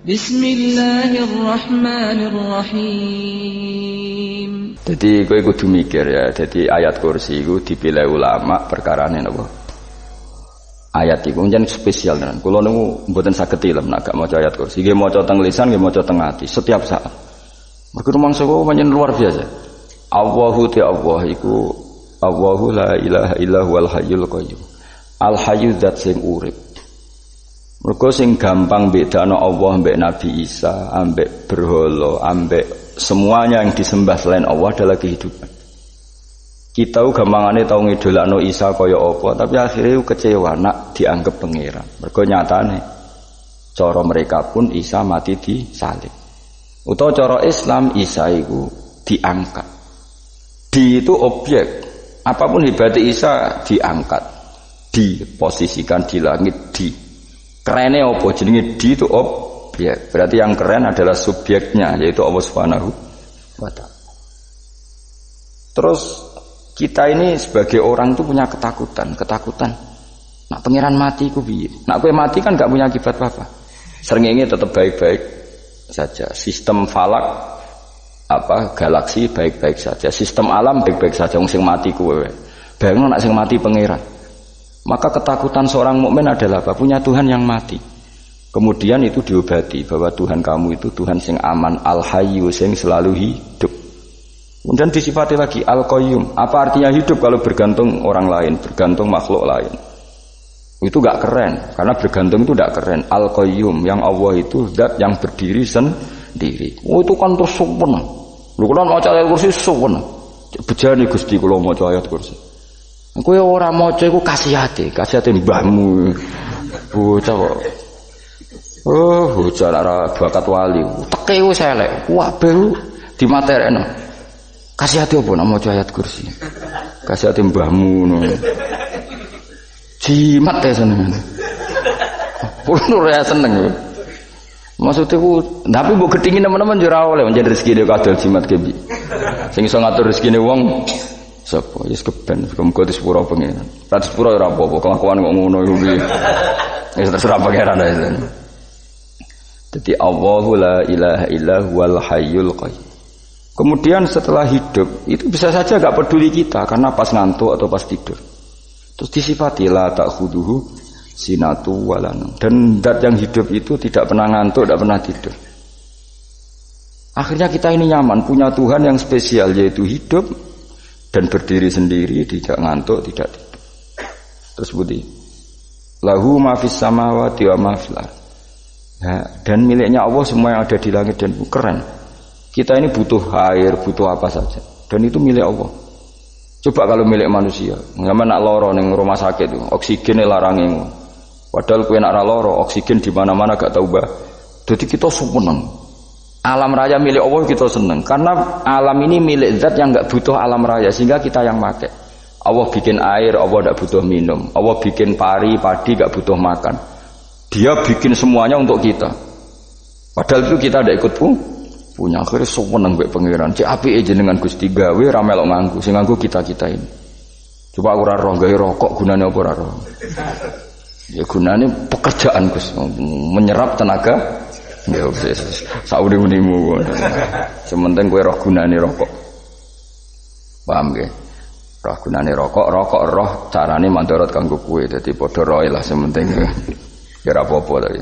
Bismillahirrahmanirrahim. Jadi gue kudu mikir ya. Jadi ayat kursi itu dipilih ulama perkara ini apa? Ayat itu menjadi spesial kan. Kalau nunggu buatan sakit ilmu, nak gak mau ayat kursi. Gue mau teng lisan, gue mau teng hati. Setiap saat. Mereka rumah sekolah menjadi luar biasa. Allahu ti Allah iku Allahu la ilaha illa huwal hayyul qayyum. Al hayyu zat sing urip. Mergo sing gampang bedano Allah mbek Nabi Isa, ambek berhala, ambek semuanya yang disembah selain Allah adalah kehidupan. Kita gampangane tau ngidolakno Isa kaya apa, tapi akhirnya kecewa nak dianggap pangeran. Mergo nyatane cara mereka pun Isa mati di salib. Utawa cara Islam Isa iku diangkat. Di itu objek. Apa pun hebatnya Isa diangkat, diposisikan di langit, di kerennya apa jenenge di itu objek. Berarti yang keren adalah subjeknya yaitu Allah Subhanahu wa. Terus kita ini sebagai orang tuh punya ketakutan, ketakutan. Nak pangeran mati ku piye? Nak kowe mati kan gak punya akibat apa-apa. Srengenge tetap baik-baik saja. Sistem falak apa galaksi baik-baik saja, sistem alam baik-baik saja wong sing mati kuwe. Nak sing mati pangeran. Maka ketakutan seorang mukmin adalah apa? Punya Tuhan yang mati. Kemudian itu diobati bahwa Tuhan kamu itu Tuhan sing aman, al hayyu sing selalu hidup. Kemudian disifati lagi al qayyum. Apa artinya hidup kalau bergantung orang lain, bergantung makhluk lain? Itu gak keren, karena bergantung itu gak keren. Al qayyum yang Allah itu zat yang berdiri sendiri. Oh itu kan terus sempurna. Lu kalau mau ayat kursi sempurna. Bejani Gusti kalau mau ayat kursi. Kowe ora maca iku kasihate, kasihate mbahmu. Bocah kok. Oh, bocah ora bakat wali. Teke wis elek. Kabeh dimaterekno. Kasihate apa nak maca ayat kursi? Kasihate mbahmu ngono. Jimat ya seneng. Kulo ora seneng. Maksudnya ku, tapi bu ketingin teman-teman jurah oleh menjadi rezeki dia kadal jimat kebi. Sing iso ngatur rezeki wong Sapa? Yes keben, muga di sepuro pengiran. Rat sepuro ora apa-apa, kelakuan kok ngono iku piye. Wis terserah pangeran ae. Jadi Allahu la ilaha illa huwal hayyul qayyum. Kemudian setelah hidup itu bisa saja gak peduli kita karena pas ngantuk atau pas tidur. Terus disifati la ta'khuduhu sinatu walanu. Dan zat yang hidup itu tidak pernah ngantuk, tidak pernah tidur. Akhirnya kita ini nyaman punya Tuhan yang spesial yaitu hidup dan berdiri sendiri tidak ngantuk tidak tidur. Terus budi lahu mafis samawati wa mafil nah, dan miliknya Allah semua yang ada di langit dan keren. Kita ini butuh air butuh apa saja. Dan itu milik Allah. Coba kalau milik manusia nggak nak loro neng rumah sakit itu oksigen larangin padahal kue nak loro oksigen di mana mana gak tahu bah jadi kita seneng Alam raya milik Allah kita seneng karena alam ini milik zat yang nggak butuh alam raya sehingga kita yang make. Allah bikin air, Allah tidak butuh minum. Allah bikin pari, padi nggak butuh makan. Dia bikin semuanya untuk kita. Padahal itu kita tidak ikut pun punya akhirnya seneng mbek pangeran. Cek api aja dengan Gusti gawe ramelok nganggu, sing nganggu kita-kita ini. Coba aku ora roh gawe rokok gunanya apa ora roh? Ya gunanya pekerjaan Gus, menyerap tenaga Ya wis saudi unimu. Sementing kowe roh gunane rokok. Paham ge? Roh gunane rokok, rokok roh carane mandorot kanggo kowe. Dadi padha roe lah sementing. Ya ora apa-apa tapi.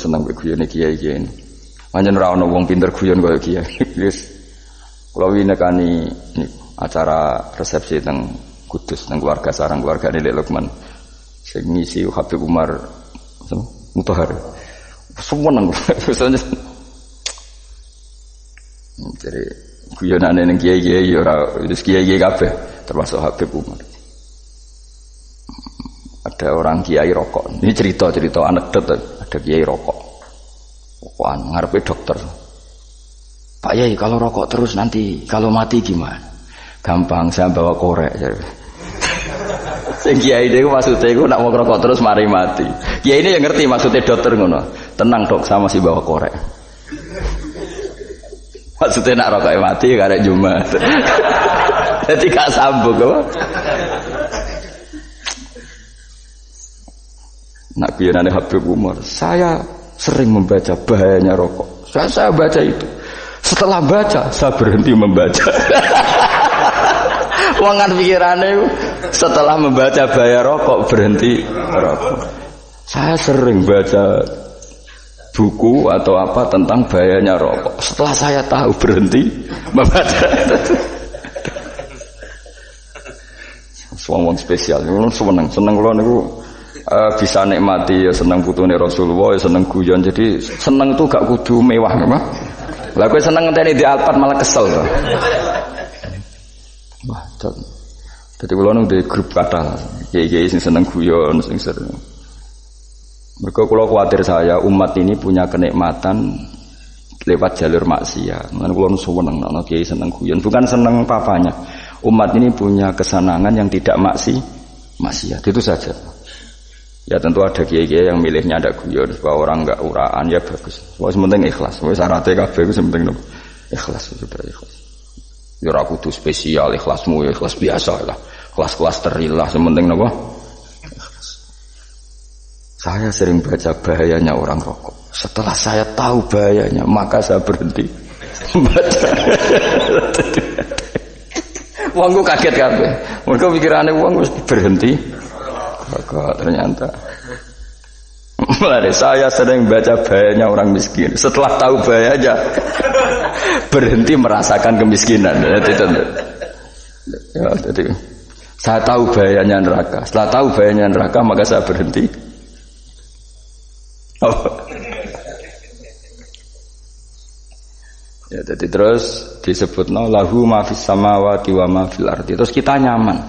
Seneng guyone kiai-kiai ini. Manjen ora ono wong pinter guyon kaya kiai. Wis kula winekani acara resepsi teng Kudus teng keluarga sarang keluarga Lek Lukman. Sing ngisi Habib Umar mutahar seneng misalnya jadi guyonan yang kiai kiai ora itu kiai kiai kafe termasuk Habib Umar. Ada orang kiai rokok. Ini cerita cerita anekdot. Ada kiai rokok. Rokokan ngarepe dokter. Pak Yai kalau rokok terus nanti kalau mati gimana? Gampang saya bawa korek Sing kiai itu maksudnya itu nak mau rokok terus mari mati. Kiai ini yang ngerti maksudnya dokter ngono. Tenang dok, sama si bawa korek. Maksudnya nak rokok mati karek Jumat. Jadi gak sambung apa? Nak biyanane Habib Umar, saya sering membaca bahayanya rokok. Saya, saya baca itu. Setelah baca, saya berhenti membaca. Wangan pikirannya setelah membaca bahaya rokok berhenti rokok. Saya sering baca buku atau apa tentang bahayanya rokok. Setelah saya tahu berhenti membaca. Suang spesial, seneng seneng lo niku uh, bisa nikmati ya seneng putune Rasulullah ya seneng guyon jadi seneng itu gak kudu mewah apa lah gue seneng ngenteni di Alphard malah kesel loh. wah jadi kalau nung di grup kata kiai sing seneng guyon sing sering mereka kalau khawatir saya umat ini punya kenikmatan lewat jalur maksiat. Mana kalau seneng, nono kiai seneng guyon, bukan seneng papanya. Umat ini punya kesenangan yang tidak maksi, maksiat. Itu saja. Ya tentu ada kiai-kiai yang milihnya ada guyon supaya orang enggak uraan ya bagus. Wah penting ikhlas. Wah syaratnya kabeh itu penting ikhlas sudah ikhlas. Ya kudu spesial ikhlasmu ya ikhlas biasa lah. Kelas-kelas terilah sementing napa? Saya sering baca bahayanya orang rokok. Setelah saya tahu bahayanya, maka saya berhenti baca. Wong kaget kabeh. Mergo pikirane wong berhenti Kok ternyata Mulai saya sering baca bahayanya orang miskin. Setelah tahu bahayanya, berhenti merasakan kemiskinan. Jadi, ya, jadi saya tahu bahayanya neraka. Setelah tahu bahayanya neraka, maka saya berhenti. Oh. Ya, jadi terus disebut no lahu mafis samawati wa mafil ardi. Terus kita nyaman.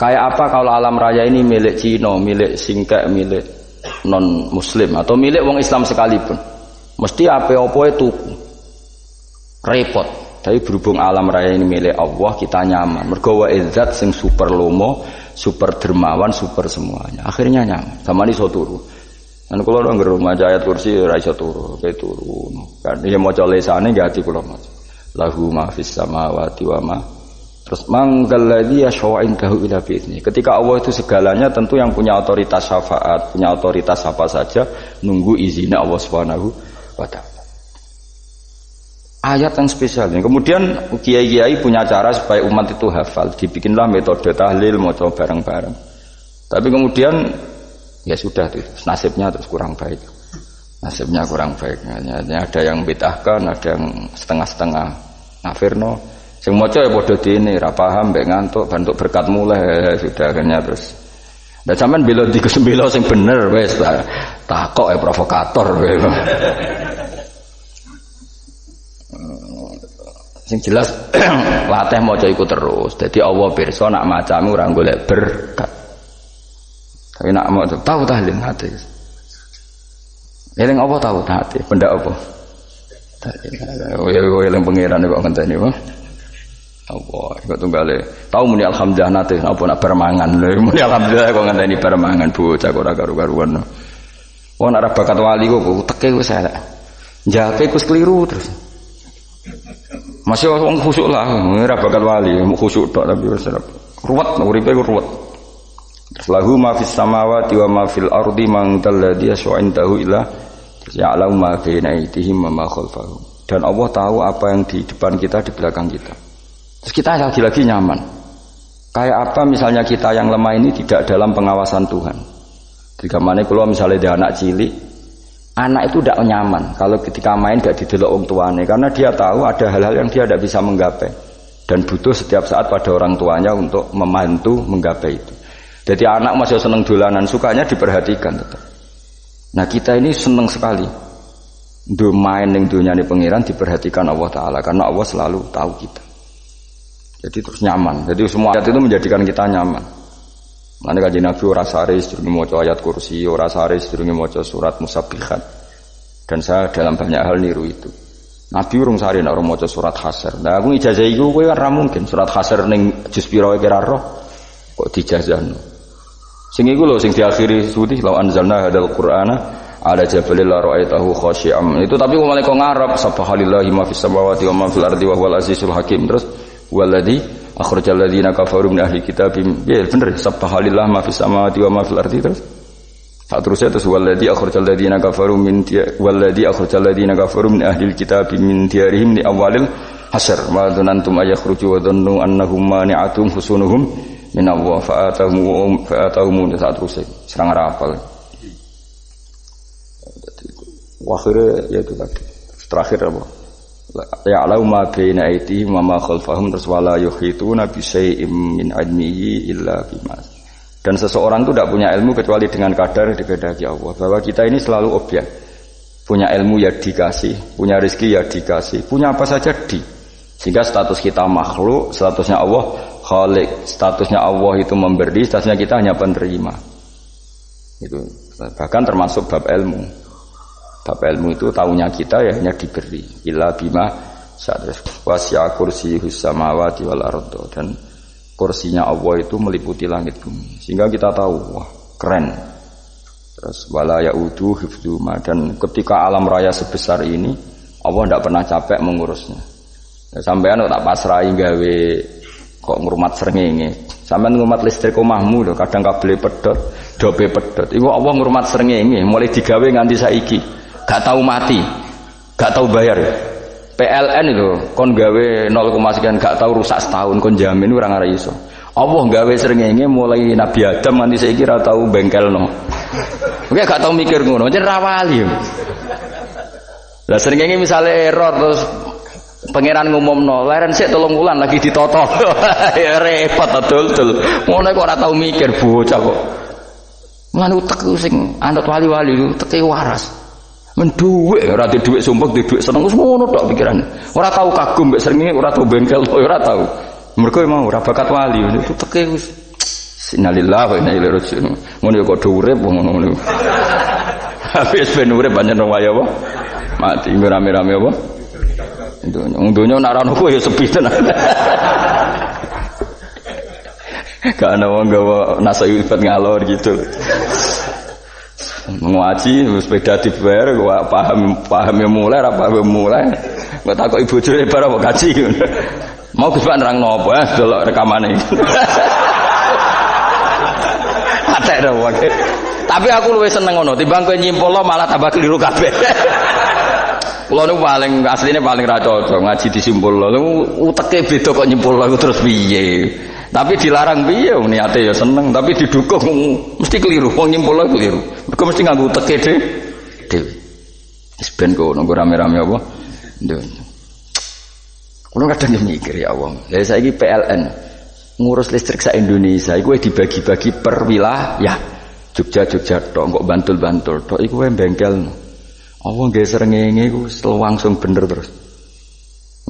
Kayak apa kalau alam raya ini milik Cina, milik Singkek, milik non Muslim atau milik wong Islam sekalipun. Mesti apa-apa itu repot. Tapi berhubung alam raya ini milik Allah, kita nyaman. Mergo wa izzat sing super lomo, super dermawan, super semuanya. Akhirnya nyaman. Sama ini so turu. Dan kalau orang rumah ayat kursi ora iso turu, kayak turu. Kan dia mau lesane gak ati kula maca. Lahu ma fis samawati wa ma Terus manggalladzi yashfa'u indahu ila bi'izni. Ketika Allah itu segalanya tentu yang punya otoritas syafaat, punya otoritas apa saja nunggu izinnya Allah Subhanahu wa taala. Ayat yang spesial. Kemudian kiai-kiai punya cara supaya umat itu hafal. Dibikinlah metode tahlil mau coba bareng-bareng. Tapi kemudian ya sudah itu nasibnya terus kurang baik. Nasibnya kurang baik. Ada yang betahkan, ada yang setengah-setengah. Nafirno, Sing maca ya padha dene, ra paham mbek ngantuk, bantuk berkat mulai sudah akhirnya terus. Lah sampean bela di kesembelo sing bener wis takok ya provokator kowe. sing jelas latih maca iku terus. Dadi Allah pirsa nak macamu ora golek berkat. Tapi nak mau tahu tahlil hati. Eling apa tahu hati? Benda apa? Oh ya eling pangeran kok ngenteni apa? Allah, kok tunggale. Tahu muni alhamdulillah nate apa nak permangan. Muni alhamdulillah kok ngenteni permangan bocah kok ora karu-karuan. Wong bakat wali kok teke wis elek. Jake wis keliru terus. Masih wong khusuk lah, ora bakat wali, khusuk tok tapi wis ruwet uripe ku ruwet. Lahu ma fis samawati wa ma fil ardi man dalladhi yash'indahu ila ya'lamu ma baina aydihim wa ma khalfahum. Dan Allah tahu apa yang di depan kita, di belakang kita. Terus kita lagi-lagi nyaman. Kayak apa misalnya kita yang lemah ini tidak dalam pengawasan Tuhan. Jika mana kalau misalnya dia anak cilik, anak itu tidak nyaman kalau ketika main gak didelok orang tuanya karena dia tahu ada hal-hal yang dia tidak bisa menggapai dan butuh setiap saat pada orang tuanya untuk membantu menggapai itu. Jadi anak masih seneng dolanan, sukanya diperhatikan tetap. Nah kita ini seneng sekali. Do main yang dunia ini pengiran diperhatikan Allah Taala karena Allah selalu tahu kita. Jadi terus nyaman. Jadi semua ayat itu menjadikan kita nyaman. Mana kaji Nabi ora sare sedurunge maca ayat kursi, ora sare sedurunge maca surat musabbihat. Dan saya dalam banyak hal niru itu. Nabi urung sare nek maca surat hasr. Nah aku ijazah iku kowe ora mungkin surat hasr ning juz pira kira roh kok dijazahno. Sing iku lho sing diakhiri suti law anzalna hadal qur'ana ala jabalil la ra'aitahu khashi'am. Itu tapi kok kok ngarep subhanallahi ma fis samawati wa ma fil ardi wa huwal azizul hakim. Terus Waladi akhrajal ladzina kafaru min ahli kitab ya bener subhanallah ma fis samawati wa ma fil ardi terus? Saat terusnya terus waladhi akhrajal ladzina kafaru min waladhi akhrajal ladzina kafaru min ahli kitab min diyarihim li awalil hasr. Ma dzanantum ayakhruju wa dhannu annahum mani'atum husunuhum min Allah. Fa'atahum fa'atahum saat terusnya. Serang rapal. Akhirnya ya itu tadi. Terakhir apa? Ya alau ma baina aitihim wa ma khalfahum terus wala yuhituna bi syai'in min ilmihi illa bima dan seseorang itu tidak punya ilmu kecuali dengan kadar dikehendaki Allah. Bahwa kita ini selalu objek. Punya ilmu ya dikasih, punya rezeki ya dikasih, punya apa saja di. Sehingga status kita makhluk, statusnya Allah khalik, statusnya Allah itu memberi, statusnya kita hanya penerima. Itu bahkan termasuk bab ilmu. Bab ilmu itu tahunya kita ya hanya diberi. Illa bima saat wasya kursi samawati wal ardo. Dan kursinya Allah itu meliputi langit bumi. Sehingga kita tahu wah keren. Terus wala yaudu hifduma dan ketika alam raya sebesar ini Allah tidak pernah capek mengurusnya. Ya, sampean tak pasrai gawe kok ngurmat serengenge sampean ngurmat listrik omahmu lho kadang kabel pedot dobe pedot. Iku Allah ngurmat serengenge mulai digawe nganti saiki gak tahu mati gak tahu bayar PLN itu kon gawe 0, sekian gak tahu rusak setahun kon jamin orang arah iso. Allah gawe srengenge mulai Nabi Adam nanti saya kira tahu bengkel no. Oke gak tahu mikir ngono, jadi rawali. Lah srengenge misalnya error terus pangeran ngumum no, leren sih tolong ulan lagi ditoto, ya repot betul betul. Ngono kok ora tahu mikir bocah kok. Mana utek sing anut wali-wali lu teke waras. Men dhuwit ora di dhuwit sumpek di dhuwit seneng wis ngono tok pikiran. Ora tau kagum mbek srengenge, ora tau bengkel, ora tau. Mergo emang ora bakat wali itu teke wis Innalillahi wa inna ilaihi raji'un. Ngono ya kok urip ngono-ngono. Habis ben urip pancen waya apa? Mati rame-rame apa? Itu dunya nak ra ya sepi tenan. Gak ada wong gawa nasa ngalor gitu ngaji sepeda dibayar gua paham paham yang mulai apa yang mulai. Gua takut ibu cuy baru mau kaji mau gus nerang nopo ya dulu rekaman ini ada ada tapi aku lebih seneng ngono timbang nyimpul lo malah tambah keliru kabeh. Kulo niku paling asline paling ra cocok ngaji disimpul lo. Uteke beda kok nyimpul lo terus piye. Tapi dilarang piye niate ya seneng, tapi didukung mesti keliru. Wong nyimpul keliru. Mergo mesti nganggo teke dhewe. Dhewe. Wis ben kok nunggu rame-rame apa? Ndon. Kulo kadang mikir ya Allah. Lah saiki PLN ngurus listrik sa Indonesia iku dibagi-bagi per wilayah. Jogja Jogja tok kok Bantul-Bantul tok iku bengkel. Allah nggih srengenge iku langsung bener terus.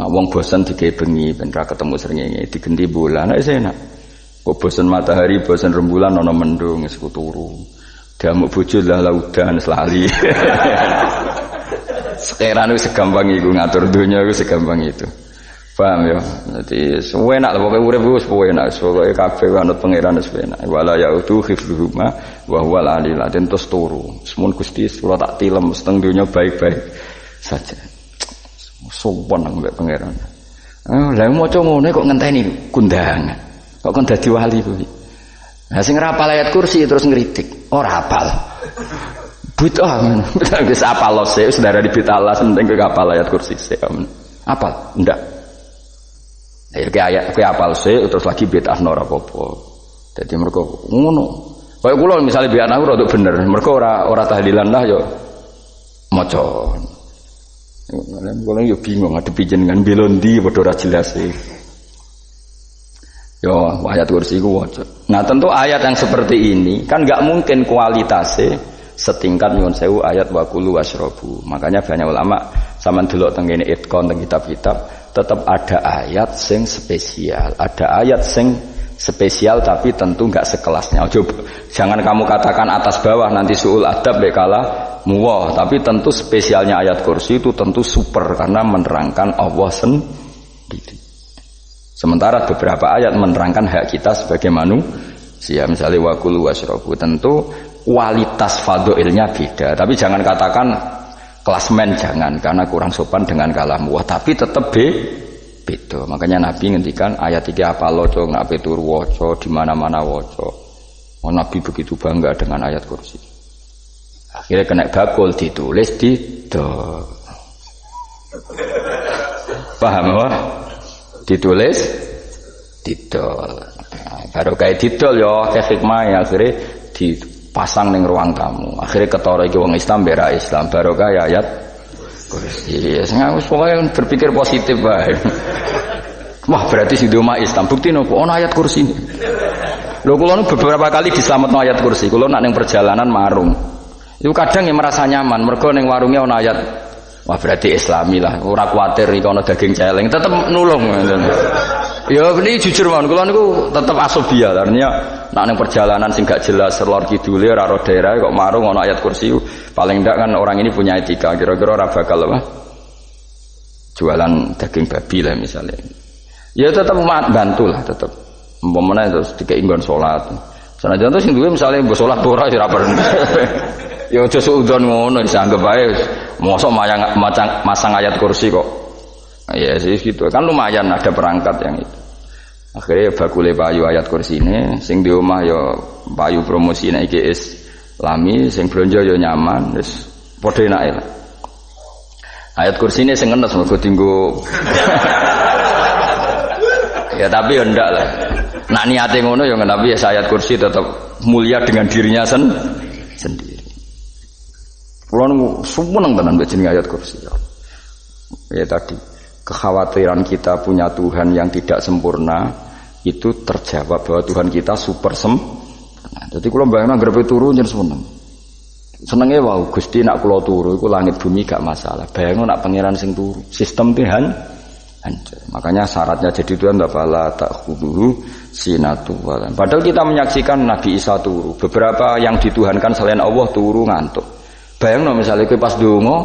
Nak wong bosan dikei bengi ben ra ketemu srengenge digenti bulan nek enak. Kok bosan matahari, bosan rembulan ana mendung wis turu. Diamuk bojo lah laudan selali. Sekarang itu segampang itu ngatur dunia itu segampang itu. Paham ya? Jadi nak lah pokoknya urip wis enak, pokoke kabeh anut pangeran wis enak. Wala yautu hifdzuhuma wa huwal alil terus turu. Semun Gusti kula tak tilem seteng dunia baik-baik saja sopan nang mbek pangeran. Ah, lha maca ngono kok ngenteni kundangan. Kok kon dadi wali kuwi. Nah sing rapal ayat kursi terus ngeritik. Ora apal. Bid'ah ngono. Wis apal lo sik saudara di bid'ah penting ke apal ayat kursi sik. Apal? Ndak. Ya ke ayat ke apal sik terus lagi bid'ah ora apa-apa. Dadi mereka ngono. Kayak kula misalnya biar aku rada bener, mereka ora ora tahlilan lah yo maca. Kalau yo bingung ngadepi jenengan belondi padha jelas sih. Yo ayat kursi ku waca. Nah tentu ayat yang seperti ini kan nggak mungkin kualitasnya setingkat nyuwun sewu ayat wakulu wasrobu. Makanya banyak ulama sama dulu tenggine itkon teng kitab-kitab tetap ada ayat sing spesial, ada ayat sing spesial tapi tentu nggak sekelasnya. Coba jangan kamu katakan atas bawah nanti suul adab bekala muwah. Tapi tentu spesialnya ayat kursi itu tentu super karena menerangkan Allah sendiri. Sementara beberapa ayat menerangkan hak kita sebagai manusia. Misalnya wakulu wasrobu. Tentu kualitas fadoilnya beda. Tapi jangan katakan klasmen jangan karena kurang sopan dengan kalam wah tapi tetap be beda. Makanya Nabi ngendikan ayat tiga apa loco ngape turu woco di mana mana woco oh, Nabi begitu bangga dengan ayat kursi Akhirnya kena bakul ditulis didol. Paham apa? Ditulis didol. Nah, baru kayak didol ya kayak hikmah ya akhirnya dipasang ning ruang tamu. Akhirnya ketara iki wong Islam bera Islam baru kayak ayat kursi. Ya sing aku pokoknya berpikir positif bae. Wah berarti si rumah Islam bukti nopo ono ayat kursi ini. Lho kula beberapa kali diselametno ayat kursi. Kula nak ning perjalanan marung. Itu kadang yang merasa nyaman, mergo ning warungnya ana ayat Wah berarti Islami lah, ora kuatir iki ana daging celeng, tetep nulung. Ya ini jujur mawon, kula niku tetep asobia, artinya nak ning perjalanan sing gak jelas lor kidule ora ro daerah kok marung ana ayat kursi, paling ndak kan orang ini punya etika, kira-kira ora bakal apa? Jualan daging babi lah misalnya. Ya tetep bantu lah tetep. Umpamane terus dikei nggon salat. Sanajan terus sing duwe misale mbok salat ora ya ora Ya aja suudon ngono dianggap ae mosok mayang macang masang ayat kursi kok. Ya sih gitu. Kan lumayan ada perangkat yang itu. Akhirnya bakule payu ayat kursi ini, sing di rumah ya payu promosi iki is lami, sing belanja ya nyaman, wis padha enake lah. Ayat kursi ini sing ngenes mergo tinggu Ya tapi ya ndak lah. Nak niate ngono ya tapi ya ayat kursi tetap mulia dengan dirinya sen sendiri. Kulo nu seneng tenan mbek jeneng ayat kursi. Ya. tadi kekhawatiran kita punya Tuhan yang tidak sempurna itu terjawab bahwa Tuhan kita super sem. Nah, jadi kalau bayangin grepe turu jadi seneng. Senengnya wow Gusti nak kulo turu iku langit bumi gak masalah. Bayangin nak pangeran sing turu. Sistem Tuhan hancur. Makanya syaratnya jadi Tuhan fala tak khuduhu sinatu. Padahal kita menyaksikan Nabi Isa turu. Beberapa yang dituhankan selain Allah turu ngantuk. Bayang no misalnya kue pas dongo,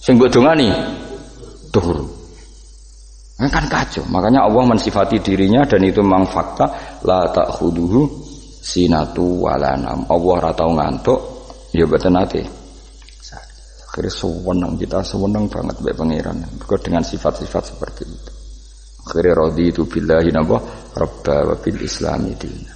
sing buat nih turu. Ini kan kacau. Makanya Allah mensifati dirinya dan itu memang fakta la tak khuduhu sinatu walanam. Allah ratau ngantuk, ya betul nanti. Akhirnya sewenang kita sewenang banget baik pangeran. Dengan sifat-sifat seperti itu. Akhirnya rodi itu billahi nabah rabba wa bil islami dina.